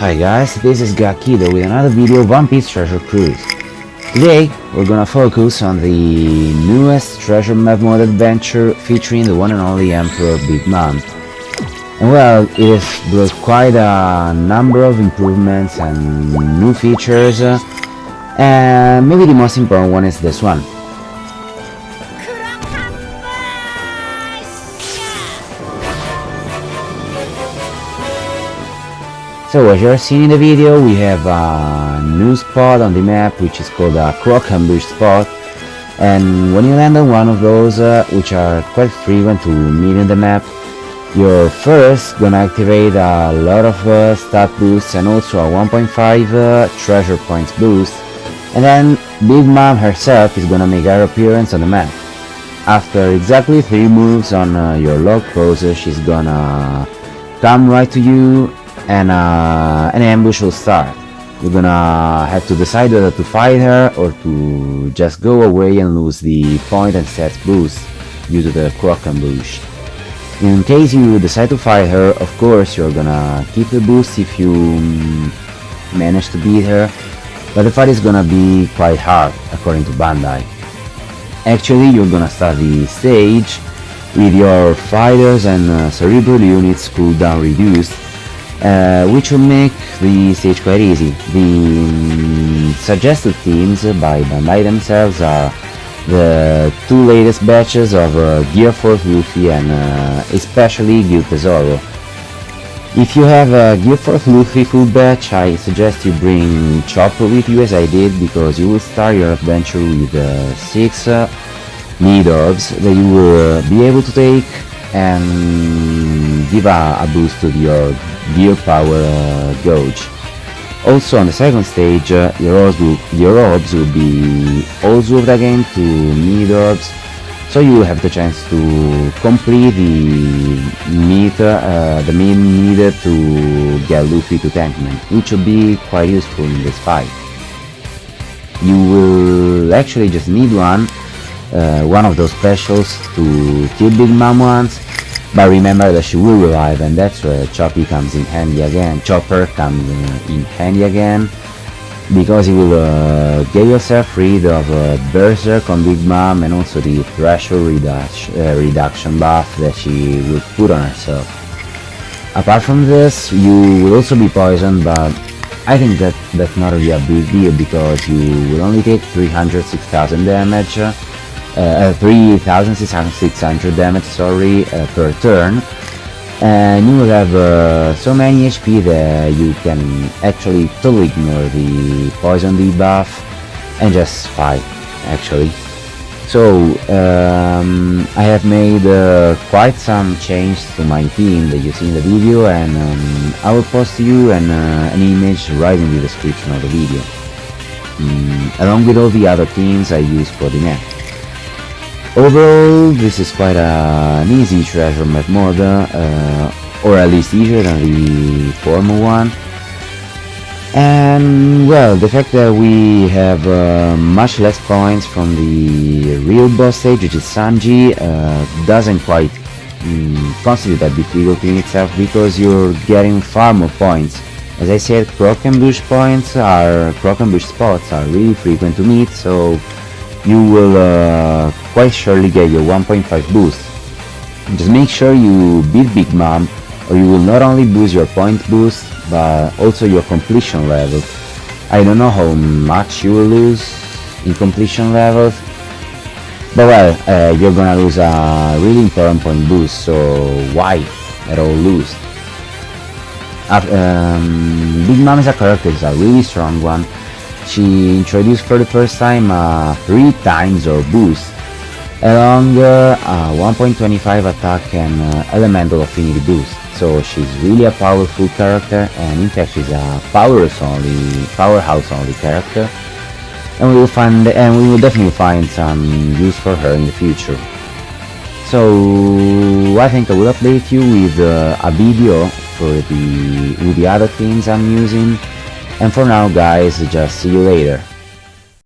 Hi guys, this is Gakido with another video of One Piece Treasure Cruise. Today, we're gonna focus on the newest treasure map mode adventure featuring the one and only Emperor Big Mom. And well, it brought quite a number of improvements and new features, uh, and maybe the most important one is this one. So as you're seeing in the video, we have a new spot on the map which is called a Croc Ambush spot and when you land on one of those, uh, which are quite frequent to meet in the map, you're first gonna activate a lot of uh, stat boosts and also a 1.5 uh, treasure points boost and then Big Mom herself is gonna make her appearance on the map. After exactly 3 moves on uh, your log pose, she's gonna come right to you and uh, an ambush will start. You're gonna have to decide whether to fight her or to just go away and lose the point and stats boost due to the croc ambush. In case you decide to fight her, of course you're gonna keep the boost if you mm, manage to beat her, but the fight is gonna be quite hard, according to Bandai. Actually, you're gonna start the stage with your fighters and uh, cerebral units cooldown reduced uh, which will make the stage quite easy. The um, suggested themes by Bandai themselves are the two latest batches of uh, Gear Fourth Luffy and uh, especially Gild Tesoro. If you have a Gear Fourth Luffy full batch, I suggest you bring Chopper with you as I did because you will start your adventure with uh, 6 uh, meat orbs that you will uh, be able to take and give a, a boost to your gear power uh, gauge. Also on the second stage, uh, your, orbs will, your orbs will be all zooved again to meat orbs, so you have the chance to complete the meter, uh, the mean needed to get Luffy to Tankman, which will be quite useful in this fight. You will actually just need one, uh, one of those specials to kill Big Mom once, but remember that she will revive and that's where Choppy comes in handy again. Chopper comes in handy again because you will uh, get yourself rid of uh, Berserk on Big Mom and also the threshold reduction, uh, reduction buff that she will put on herself. Apart from this, you will also be poisoned, but I think that that's not really a big deal because you will only take 306,000 damage uh, 3600 damage sorry uh, per turn. And you will have uh, so many HP that you can actually totally ignore the poison debuff and just fight actually. So um, I have made uh, quite some changes to my team that you see in the video and um, I will post you an, uh, an image right in the description of the video. Mm, along with all the other teams I use for the map. Overall, this is quite a, an easy treasure map mode, uh, or at least easier than the former one. And well, the fact that we have uh, much less points from the real boss stage, which is Sanji, uh, doesn't quite mm, constitute that difficulty in itself because you're getting far more points. As I said, Croc Ambush points are, Croc Ambush spots are really frequent to meet, so you will uh, quite surely get your 1.5 boost. Just make sure you beat Big Mom or you will not only boost your point boost but also your completion level. I don't know how much you will lose in completion levels but well, uh, you're gonna lose a really important point boost so why at all lose? Um, Big Mom is a character, it's a really strong one she introduced for the first time a 3 times or boost. Along uh, a 1.25 attack and uh, elemental affinity boost. So she's really a powerful character and in fact she's a powerhouse only powerhouse only character. And we will find and we will definitely find some use for her in the future. So I think I will update you with uh, a video for the with the other things I'm using and for now guys, just see you later.